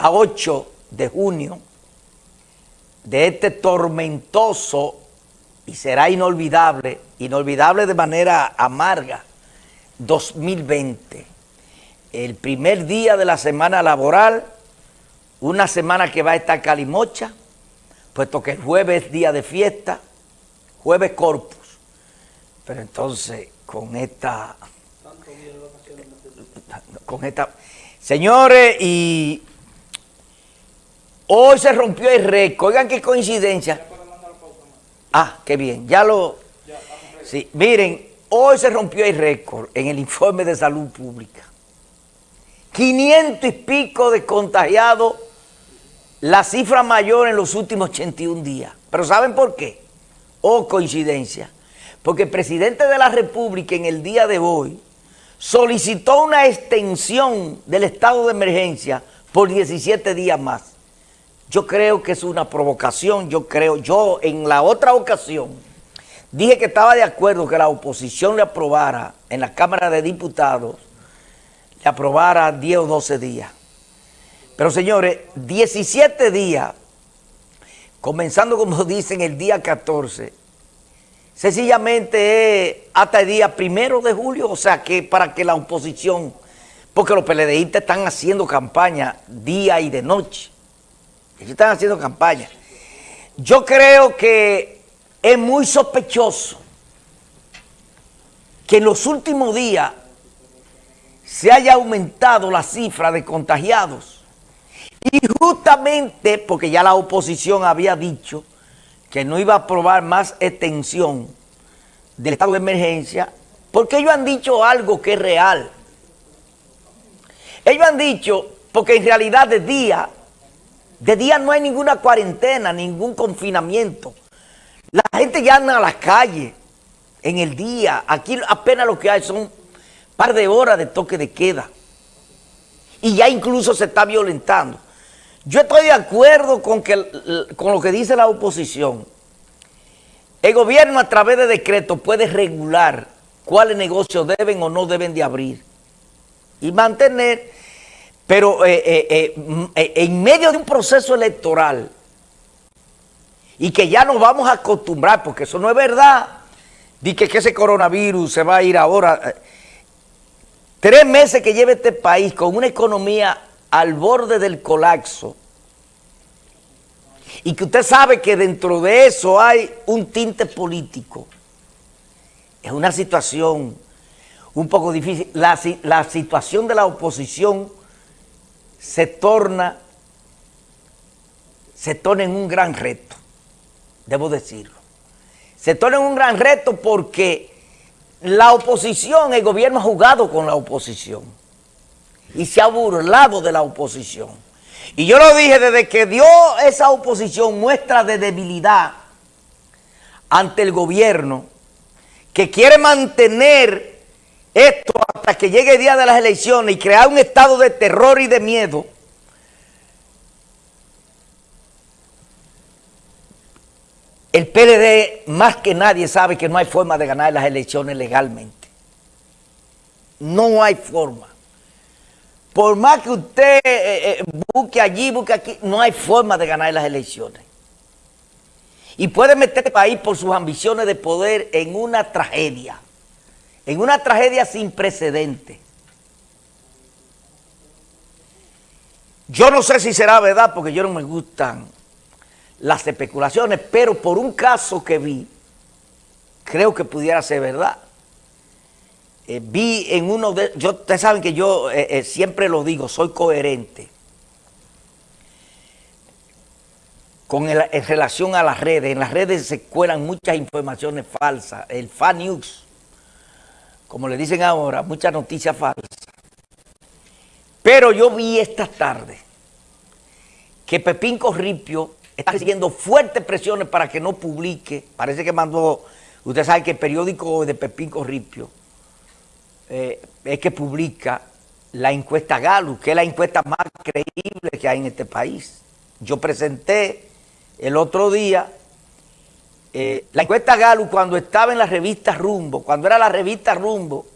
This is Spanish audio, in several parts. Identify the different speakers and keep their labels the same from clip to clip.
Speaker 1: a 8 de junio de este tormentoso y será inolvidable, inolvidable de manera amarga, 2020. El primer día de la semana laboral, una semana que va a estar calimocha, puesto que el jueves es día de fiesta, jueves corpus. Pero entonces, con esta... Con esta... Señores, y hoy se rompió el récord. Oigan qué coincidencia. Ah, qué bien. Ya lo... Sí, miren, hoy se rompió el récord en el informe de salud pública. 500 y pico de contagiados, la cifra mayor en los últimos 81 días. Pero ¿saben por qué? Oh, coincidencia. Porque el presidente de la República en el día de hoy solicitó una extensión del estado de emergencia por 17 días más. Yo creo que es una provocación, yo creo, yo en la otra ocasión dije que estaba de acuerdo que la oposición le aprobara en la Cámara de Diputados, le aprobara 10 o 12 días. Pero señores, 17 días, comenzando como dicen el día 14, sencillamente es hasta el día primero de julio, o sea que para que la oposición, porque los PLDistas están haciendo campaña día y de noche, ellos están haciendo campaña. Yo creo que es muy sospechoso que en los últimos días se haya aumentado la cifra de contagiados. Y justamente porque ya la oposición había dicho que no iba a aprobar más extensión del estado de emergencia, porque ellos han dicho algo que es real. Ellos han dicho, porque en realidad de día de día no hay ninguna cuarentena, ningún confinamiento. La gente ya anda a las calles en el día. Aquí apenas lo que hay son un par de horas de toque de queda. Y ya incluso se está violentando. Yo estoy de acuerdo con, que, con lo que dice la oposición. El gobierno a través de decreto puede regular cuáles negocios deben o no deben de abrir. Y mantener pero eh, eh, eh, en medio de un proceso electoral y que ya nos vamos a acostumbrar, porque eso no es verdad, di que, ese coronavirus se va a ir ahora. Tres meses que lleva este país con una economía al borde del colapso y que usted sabe que dentro de eso hay un tinte político. Es una situación un poco difícil. La situación de la oposición se torna, se torna en un gran reto, debo decirlo. Se torna en un gran reto porque la oposición, el gobierno ha jugado con la oposición y se ha burlado de la oposición. Y yo lo dije, desde que dio esa oposición muestra de debilidad ante el gobierno, que quiere mantener esto que llegue el día de las elecciones y crear un estado de terror y de miedo, el PLD más que nadie sabe que no hay forma de ganar las elecciones legalmente. No hay forma. Por más que usted eh, eh, busque allí, busque aquí, no hay forma de ganar las elecciones. Y puede meter este país por sus ambiciones de poder en una tragedia en una tragedia sin precedente. Yo no sé si será verdad porque yo no me gustan las especulaciones, pero por un caso que vi, creo que pudiera ser verdad. Eh, vi en uno de... Yo, ustedes saben que yo eh, eh, siempre lo digo, soy coherente. Con en relación a las redes. En las redes se cuelan muchas informaciones falsas. El fan news como le dicen ahora, muchas noticias falsas. Pero yo vi esta tarde que Pepín Corripio está recibiendo fuertes presiones para que no publique. Parece que mandó, usted sabe que el periódico de Pepín Corripio eh, es que publica la encuesta Galo, que es la encuesta más creíble que hay en este país. Yo presenté el otro día eh, la encuesta Galo cuando estaba en la revista Rumbo, cuando era la revista Rumbo,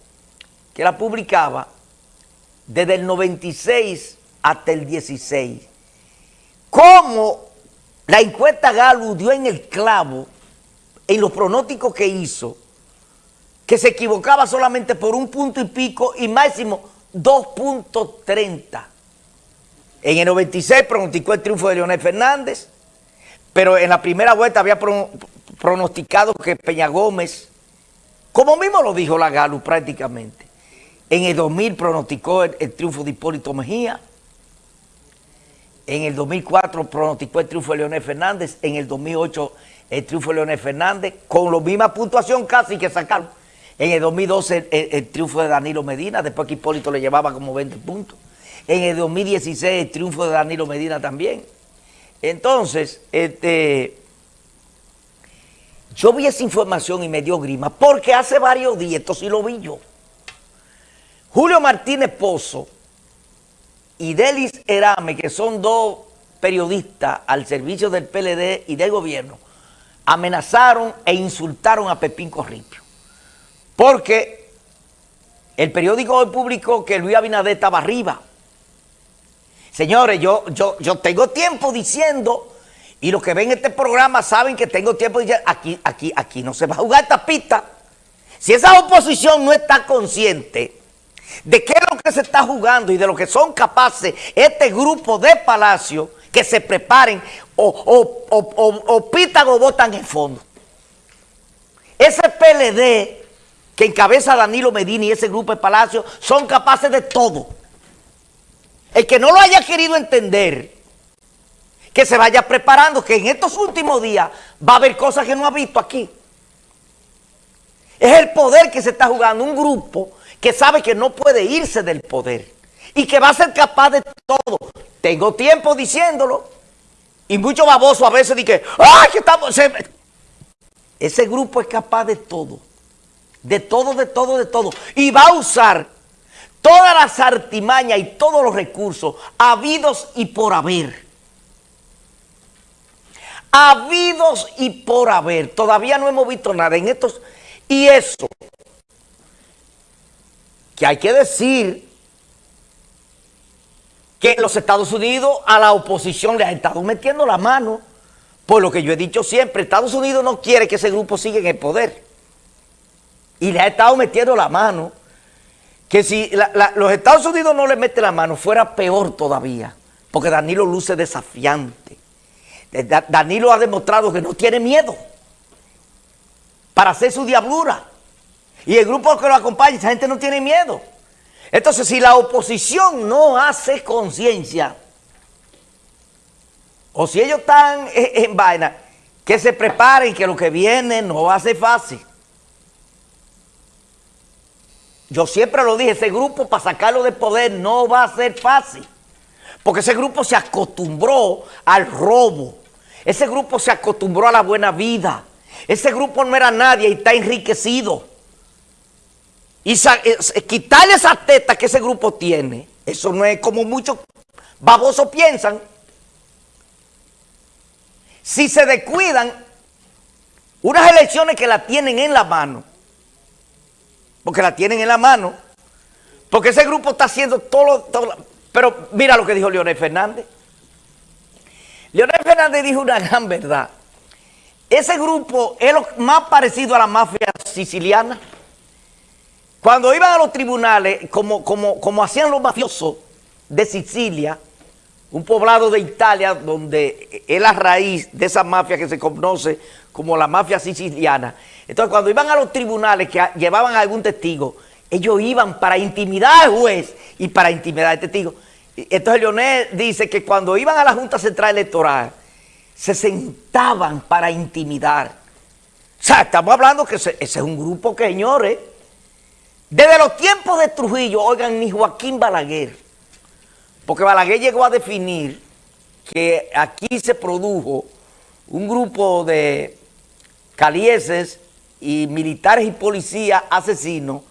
Speaker 1: que la publicaba, desde el 96 hasta el 16, cómo la encuesta Galo dio en el clavo en los pronósticos que hizo, que se equivocaba solamente por un punto y pico y máximo 2.30. En el 96 pronosticó el triunfo de Leonel Fernández, pero en la primera vuelta había pronosticado que Peña Gómez, como mismo lo dijo la Galo prácticamente, en el 2000 pronosticó el, triunfo de Hipólito Mejía, en el 2004 pronosticó el triunfo de Leonel Fernández, en el 2008 el triunfo de Leonel Fernández, con la misma puntuación casi que sacaron. En el 2012 el, triunfo de Danilo Medina, después que Hipólito le llevaba como 20 puntos. En el 2016 el triunfo de Danilo Medina también. Entonces, este, yo vi esa información y me dio grima, porque hace varios días, esto sí lo vi yo, Julio Martínez Pozo y Delis Erame, que son dos periodistas al servicio del PLD y del gobierno, amenazaron e insultaron a Pepín Corripio. Porque el periódico hoy publicó que Luis Abinader estaba arriba. Señores, yo, yo, yo tengo tiempo diciendo, y los que ven este programa saben que tengo tiempo diciendo, aquí, aquí, aquí no se va a jugar esta pista. Si esa oposición no está consciente de qué es lo que se está jugando y de lo que son capaces este grupo de Palacio, que se preparen o, o, o, o pitan o votan en fondo. Ese PLD que encabeza Danilo Medina y ese grupo de Palacio son capaces de todo. El que no lo haya querido entender, que se vaya preparando, que en estos últimos días va a haber cosas que no ha visto aquí. Es el poder que se está jugando, un grupo que sabe que no puede irse del poder y que va a ser capaz de todo. Tengo tiempo diciéndolo y mucho baboso a veces dicen, ¡ay, que estamos! Ese grupo es capaz de todo, de todo, de todo, de todo. Y va a usar todas las artimañas y todos los recursos habidos y por haber. Habidos y por haber. Todavía no hemos visto nada en estos. Y eso, que hay que decir que los Estados Unidos a la oposición le ha estado metiendo la mano. Por lo que yo he dicho siempre, Estados Unidos no quiere que ese grupo siga en el poder. Y le ha estado metiendo la mano que si los Estados Unidos no le mete la mano, fuera peor todavía, porque Danilo luce desafiante. Danilo ha demostrado que no tiene miedo para hacer su diablura. Y el grupo que lo acompaña, esa gente no tiene miedo. Entonces, si la oposición no hace conciencia, o si ellos están en, vaina, que se preparen, que lo que viene no va a ser fácil. Yo siempre lo dije, ese grupo para sacarlo del poder no va a ser fácil. Porque ese grupo se acostumbró al robo. Ese grupo se acostumbró a la buena vida. Ese grupo no era nadie y está enriquecido. Y quitarle esa teta que ese grupo tiene, eso no es como muchos babosos piensan. Si se descuidan, unas elecciones que la tienen en la mano, porque la tienen en la mano, porque ese grupo está haciendo todo, todo pero mira lo que dijo Leonel Fernández. Leonel Fernández dijo una gran verdad. Ese grupo es lo más parecido a la mafia siciliana. Cuando iban a los tribunales, como, como, como hacían los mafiosos de Sicilia, un poblado de Italia donde es la raíz de esa mafia que se conoce como la mafia siciliana. Entonces, cuando iban a los tribunales que llevaban a algún testigo, ellos iban para intimidar al juez y para intimidar al testigo. Entonces, Leonel dice que cuando iban a la Junta Central Electoral, se sentaban para intimidar. O sea, estamos hablando que ese, es un grupo que, señores, desde los tiempos de Trujillo, oigan, ni Joaquín Balaguer, porque Balaguer llegó a definir que aquí se produjo un grupo de calieses y militares y policías asesinos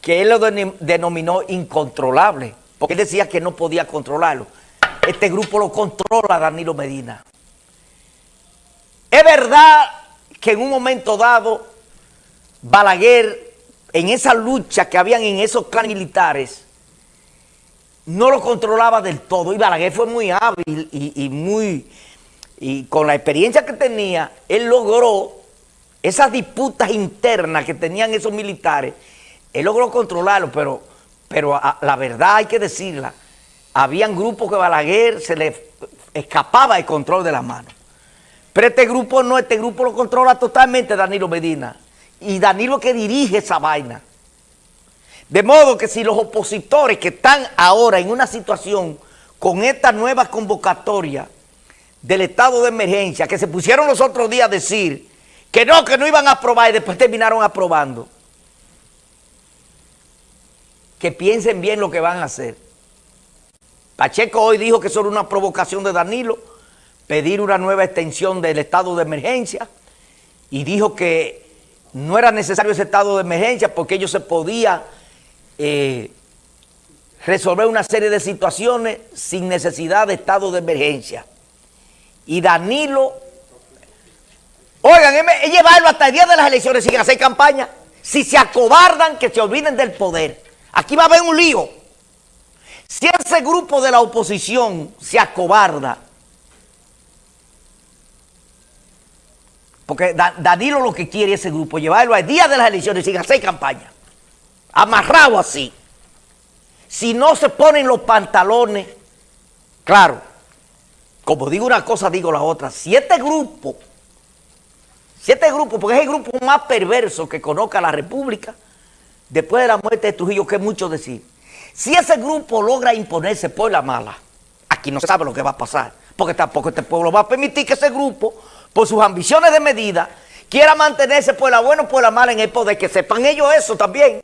Speaker 1: que él lo denominó incontrolable, porque él decía que no podía controlarlo. Este grupo lo controla Danilo Medina. Es verdad que en un momento dado Balaguer, en esa lucha que habían en esos clanes militares, no lo controlaba del todo. Y Balaguer fue muy hábil y, muy... Y con la experiencia que tenía, él logró esas disputas internas que tenían esos militares, él logró controlarlo, pero, pero la verdad hay que decirla, habían grupos que Balaguer se le escapaba el control de las manos. Pero este grupo no, este grupo lo controla totalmente Danilo Medina. Y Danilo que dirige esa vaina. De modo que si los opositores que están ahora en una situación con esta nueva convocatoria del estado de emergencia, que se pusieron los otros días a decir que no, que no iban a aprobar y después terminaron aprobando, que piensen bien lo que van a hacer. Pacheco hoy dijo que era una provocación de Danilo, pedir una nueva extensión del estado de emergencia y dijo que no era necesario ese estado de emergencia porque ellos se podían eh, resolver una serie de situaciones sin necesidad de estado de emergencia. Y Danilo, oigan, es llevarlo hasta el día de las elecciones sin hacer campaña. Si se acobardan, que se olviden del poder. Aquí va a haber un lío. Si ese grupo de la oposición se acobarda, porque Danilo lo que quiere ese grupo, llevarlo al día de las elecciones sin hacer campaña amarrado así. Si no se ponen los pantalones, claro, como digo una cosa, digo la otra. Si este grupo, si este grupo, porque es el grupo más perverso que conozca la República, después de la muerte de Trujillo, que mucho decir, si ese grupo logra imponerse por la mala, aquí no se sabe lo que va a pasar, porque tampoco este pueblo va a permitir que ese grupo, por sus ambiciones de medida, quiera mantenerse por la buena o por la mala en el poder, que sepan ellos eso también.